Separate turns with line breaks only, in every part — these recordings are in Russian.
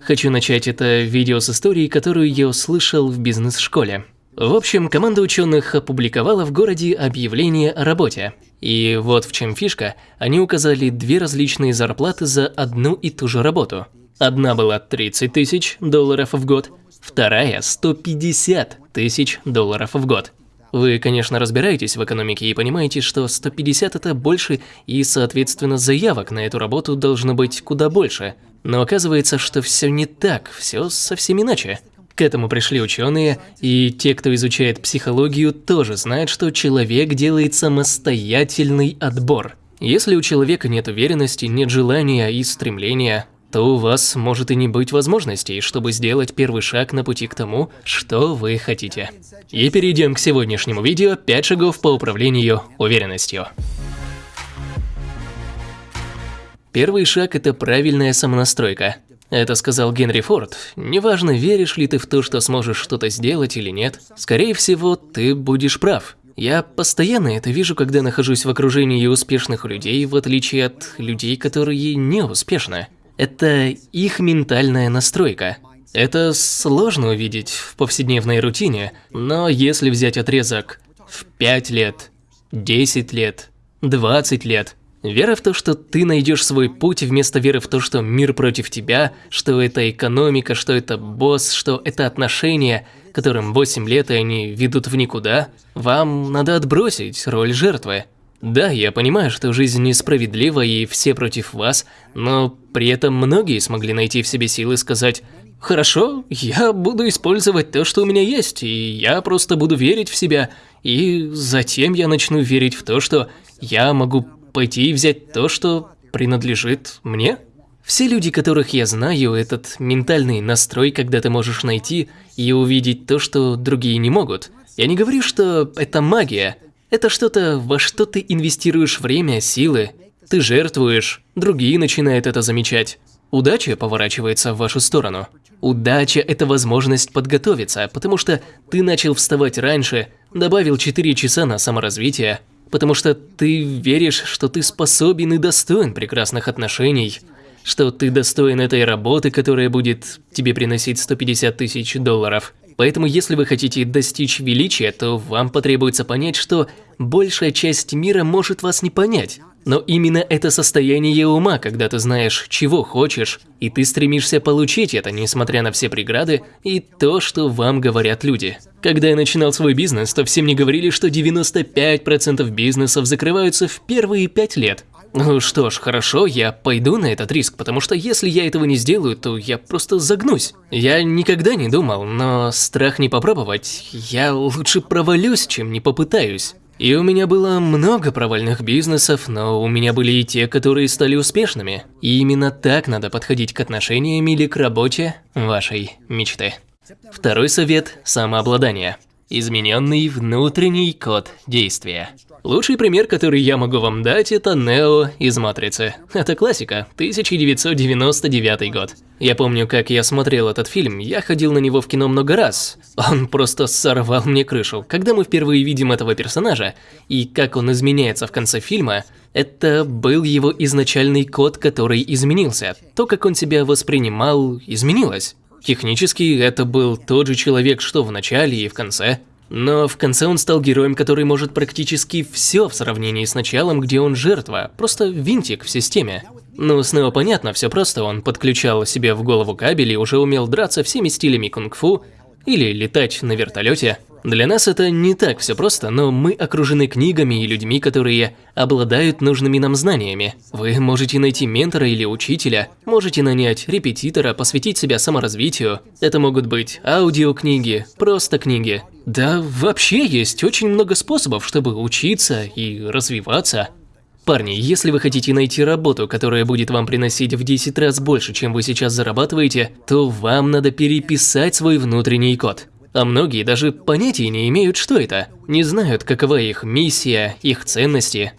Хочу начать это видео с истории, которую я услышал в бизнес-школе. В общем, команда ученых опубликовала в городе объявление о работе. И вот в чем фишка, они указали две различные зарплаты за одну и ту же работу. Одна была 30 тысяч долларов в год, вторая 150 тысяч долларов в год. Вы, конечно, разбираетесь в экономике и понимаете, что 150 это больше, и, соответственно, заявок на эту работу должно быть куда больше. Но оказывается, что все не так, все совсем иначе. К этому пришли ученые, и те, кто изучает психологию, тоже знают, что человек делает самостоятельный отбор. Если у человека нет уверенности, нет желания и стремления, то у вас может и не быть возможностей, чтобы сделать первый шаг на пути к тому, что вы хотите. И перейдем к сегодняшнему видео «5 шагов по управлению уверенностью». Первый шаг – это правильная самонастройка. Это сказал Генри Форд. Неважно, веришь ли ты в то, что сможешь что-то сделать или нет, скорее всего, ты будешь прав. Я постоянно это вижу, когда нахожусь в окружении успешных людей, в отличие от людей, которые не успешны. Это их ментальная настройка. Это сложно увидеть в повседневной рутине, но если взять отрезок в 5 лет, 10 лет, 20 лет, вера в то, что ты найдешь свой путь, вместо веры в то, что мир против тебя, что это экономика, что это босс, что это отношения, которым 8 лет и они ведут в никуда, вам надо отбросить роль жертвы. Да, я понимаю, что жизнь несправедлива и все против вас, но при этом многие смогли найти в себе силы сказать «Хорошо, я буду использовать то, что у меня есть, и я просто буду верить в себя, и затем я начну верить в то, что я могу пойти и взять то, что принадлежит мне». Все люди, которых я знаю, этот ментальный настрой, когда ты можешь найти и увидеть то, что другие не могут. Я не говорю, что это магия, это что-то, во что ты инвестируешь время, силы. Ты жертвуешь, другие начинают это замечать. Удача поворачивается в вашу сторону. Удача – это возможность подготовиться, потому что ты начал вставать раньше, добавил 4 часа на саморазвитие, потому что ты веришь, что ты способен и достоин прекрасных отношений, что ты достоин этой работы, которая будет тебе приносить 150 тысяч долларов. Поэтому если вы хотите достичь величия, то вам потребуется понять, что большая часть мира может вас не понять. Но именно это состояние ума, когда ты знаешь, чего хочешь, и ты стремишься получить это, несмотря на все преграды и то, что вам говорят люди. Когда я начинал свой бизнес, то все мне говорили, что 95% бизнесов закрываются в первые 5 лет. Ну что ж, хорошо, я пойду на этот риск, потому что если я этого не сделаю, то я просто загнусь. Я никогда не думал, но страх не попробовать, я лучше провалюсь, чем не попытаюсь. И у меня было много провальных бизнесов, но у меня были и те, которые стали успешными. И именно так надо подходить к отношениям или к работе вашей мечты. Второй совет – самообладание. Измененный внутренний код действия. Лучший пример, который я могу вам дать, это Нео из Матрицы. Это классика, 1999 год. Я помню, как я смотрел этот фильм, я ходил на него в кино много раз. Он просто сорвал мне крышу. Когда мы впервые видим этого персонажа, и как он изменяется в конце фильма, это был его изначальный код, который изменился. То, как он себя воспринимал, изменилось. Технически, это был тот же человек, что в начале и в конце. Но в конце он стал героем, который может практически все в сравнении с началом, где он жертва, просто винтик в системе. Ну, снова понятно, все просто, он подключал себе в голову кабель и уже умел драться всеми стилями кунг-фу, или летать на вертолете. Для нас это не так все просто, но мы окружены книгами и людьми, которые обладают нужными нам знаниями. Вы можете найти ментора или учителя, можете нанять репетитора, посвятить себя саморазвитию. Это могут быть аудиокниги, просто книги. Да, вообще есть очень много способов, чтобы учиться и развиваться. Парни, если вы хотите найти работу, которая будет вам приносить в 10 раз больше, чем вы сейчас зарабатываете, то вам надо переписать свой внутренний код. А многие даже понятия не имеют, что это. Не знают, какова их миссия, их ценности.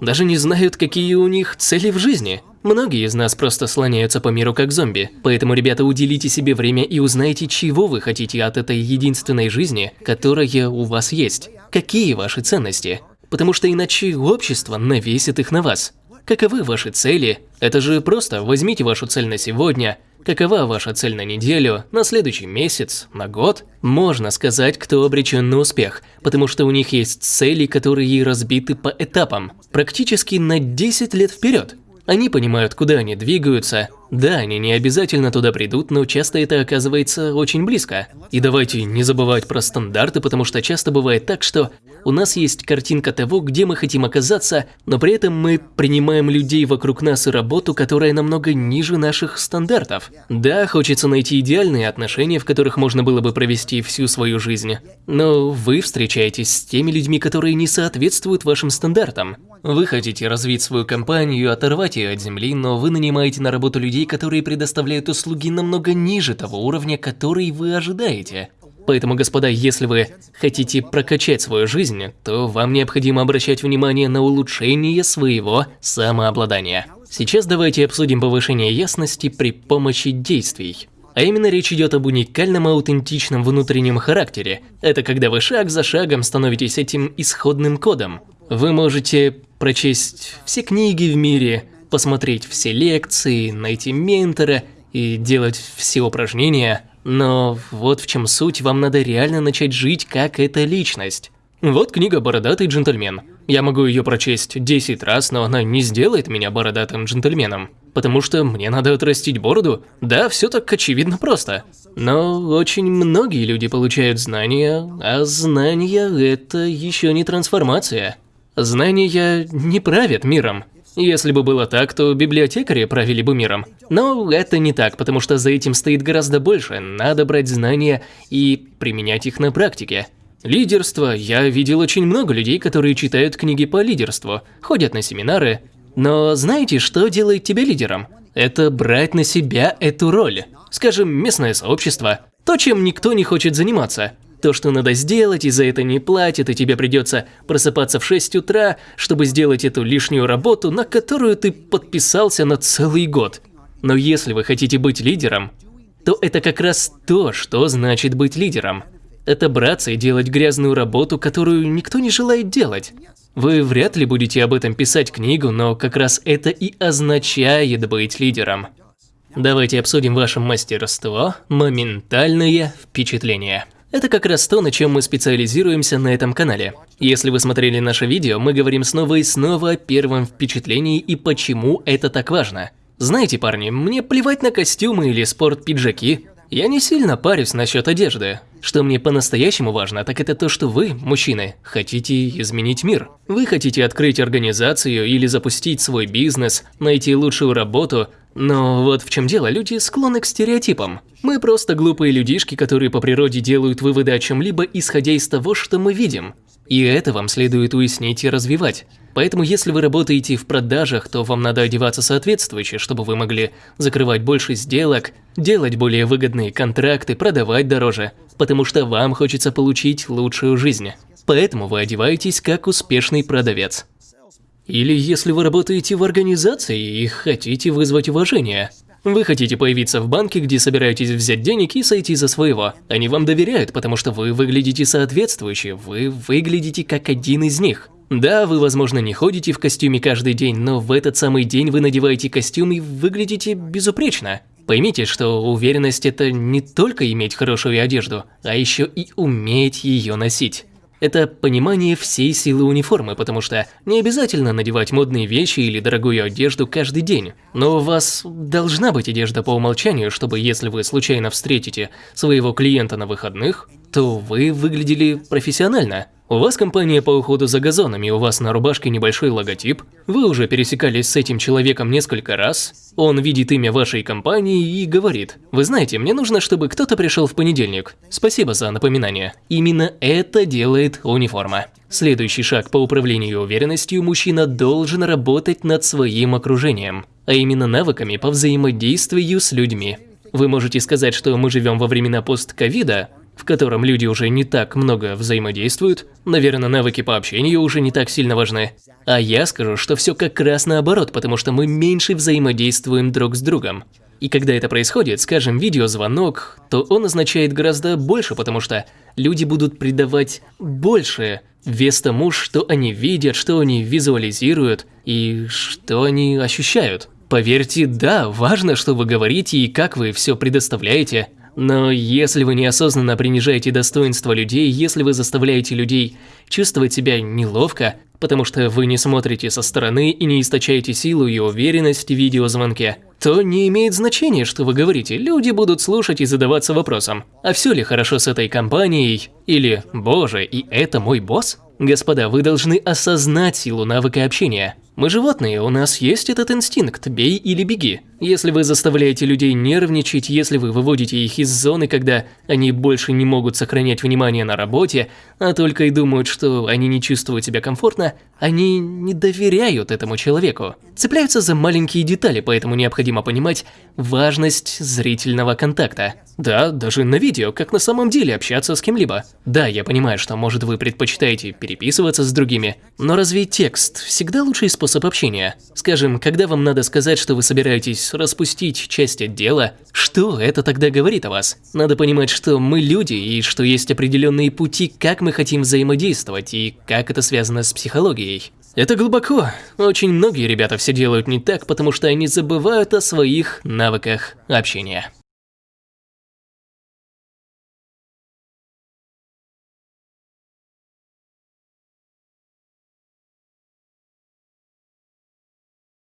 Даже не знают, какие у них цели в жизни. Многие из нас просто слоняются по миру как зомби. Поэтому, ребята, уделите себе время и узнайте, чего вы хотите от этой единственной жизни, которая у вас есть. Какие ваши ценности. Потому что иначе общество навесит их на вас. Каковы ваши цели? Это же просто возьмите вашу цель на сегодня, Какова ваша цель на неделю, на следующий месяц, на год? Можно сказать, кто обречен на успех, потому что у них есть цели, которые разбиты по этапам, практически на 10 лет вперед. Они понимают, куда они двигаются. Да, они не обязательно туда придут, но часто это оказывается очень близко. И давайте не забывать про стандарты, потому что часто бывает так, что у нас есть картинка того, где мы хотим оказаться, но при этом мы принимаем людей вокруг нас и работу, которая намного ниже наших стандартов. Да, хочется найти идеальные отношения, в которых можно было бы провести всю свою жизнь. Но вы встречаетесь с теми людьми, которые не соответствуют вашим стандартам. Вы хотите развить свою компанию, оторвать ее от земли, но вы нанимаете на работу людей, которые предоставляют услуги намного ниже того уровня, который вы ожидаете. Поэтому, господа, если вы хотите прокачать свою жизнь, то вам необходимо обращать внимание на улучшение своего самообладания. Сейчас давайте обсудим повышение ясности при помощи действий. А именно речь идет об уникальном аутентичном внутреннем характере. Это когда вы шаг за шагом становитесь этим исходным кодом. Вы можете прочесть все книги в мире, посмотреть все лекции, найти ментора и делать все упражнения, но вот в чем суть, вам надо реально начать жить как эта личность. Вот книга «Бородатый джентльмен». Я могу ее прочесть 10 раз, но она не сделает меня бородатым джентльменом. Потому что мне надо отрастить бороду. Да, все так очевидно просто. Но очень многие люди получают знания, а знания – это еще не трансформация. Знания не правят миром. Если бы было так, то библиотекари правили бы миром. Но это не так, потому что за этим стоит гораздо больше. Надо брать знания и применять их на практике. Лидерство. Я видел очень много людей, которые читают книги по лидерству, ходят на семинары. Но знаете, что делает тебя лидером? Это брать на себя эту роль. Скажем, местное сообщество. То, чем никто не хочет заниматься. То, что надо сделать, и за это не платят, и тебе придется просыпаться в 6 утра, чтобы сделать эту лишнюю работу, на которую ты подписался на целый год. Но если вы хотите быть лидером, то это как раз то, что значит быть лидером. Это браться и делать грязную работу, которую никто не желает делать. Вы вряд ли будете об этом писать книгу, но как раз это и означает быть лидером. Давайте обсудим ваше мастерство, моментальное впечатление. Это как раз то, на чем мы специализируемся на этом канале. Если вы смотрели наше видео, мы говорим снова и снова о первом впечатлении и почему это так важно. Знаете, парни, мне плевать на костюмы или спорт-пиджаки. Я не сильно парюсь насчет одежды. Что мне по-настоящему важно, так это то, что вы, мужчины, хотите изменить мир. Вы хотите открыть организацию или запустить свой бизнес, найти лучшую работу, но вот в чем дело, люди склонны к стереотипам. Мы просто глупые людишки, которые по природе делают выводы о чем-либо, исходя из того, что мы видим. И это вам следует уяснить и развивать. Поэтому если вы работаете в продажах, то вам надо одеваться соответствующе, чтобы вы могли закрывать больше сделок, делать более выгодные контракты, продавать дороже, потому что вам хочется получить лучшую жизнь. Поэтому вы одеваетесь как успешный продавец. Или если вы работаете в организации и хотите вызвать уважение. Вы хотите появиться в банке, где собираетесь взять денег и сойти за своего. Они вам доверяют, потому что вы выглядите соответствующе, вы выглядите как один из них. Да, вы, возможно, не ходите в костюме каждый день, но в этот самый день вы надеваете костюм и выглядите безупречно. Поймите, что уверенность – это не только иметь хорошую одежду, а еще и уметь ее носить. Это понимание всей силы униформы, потому что не обязательно надевать модные вещи или дорогую одежду каждый день. Но у вас должна быть одежда по умолчанию, чтобы если вы случайно встретите своего клиента на выходных, то вы выглядели профессионально. У вас компания по уходу за газонами, у вас на рубашке небольшой логотип, вы уже пересекались с этим человеком несколько раз, он видит имя вашей компании и говорит, вы знаете, мне нужно, чтобы кто-то пришел в понедельник. Спасибо за напоминание. Именно это делает униформа. Следующий шаг по управлению уверенностью мужчина должен работать над своим окружением, а именно навыками по взаимодействию с людьми. Вы можете сказать, что мы живем во времена постковида, в котором люди уже не так много взаимодействуют, наверное, навыки по общению уже не так сильно важны. А я скажу, что все как раз наоборот, потому что мы меньше взаимодействуем друг с другом. И когда это происходит, скажем, видеозвонок, то он означает гораздо больше, потому что люди будут придавать больше вес тому, что они видят, что они визуализируют и что они ощущают. Поверьте, да, важно, что вы говорите и как вы все предоставляете. Но если вы неосознанно принижаете достоинство людей, если вы заставляете людей чувствовать себя неловко, потому что вы не смотрите со стороны и не источаете силу и уверенность в видеозвонке, то не имеет значения, что вы говорите, люди будут слушать и задаваться вопросом, а все ли хорошо с этой компанией, или «Боже, и это мой босс?» Господа, вы должны осознать силу навыка общения. Мы животные, у нас есть этот инстинкт «бей или беги». Если вы заставляете людей нервничать, если вы выводите их из зоны, когда они больше не могут сохранять внимание на работе, а только и думают, что они не чувствуют себя комфортно, они не доверяют этому человеку. Цепляются за маленькие детали, поэтому необходимо понимать важность зрительного контакта. Да, даже на видео, как на самом деле общаться с кем-либо. Да, я понимаю, что может вы предпочитаете переписываться с другими, но разве текст всегда лучший способ общения? Скажем, когда вам надо сказать, что вы собираетесь распустить часть отдела, что это тогда говорит о вас? Надо понимать, что мы люди и что есть определенные пути, как мы хотим взаимодействовать и как это связано с психологией. Это глубоко. Очень многие ребята все делают не так, потому что они забывают о своих навыках общения.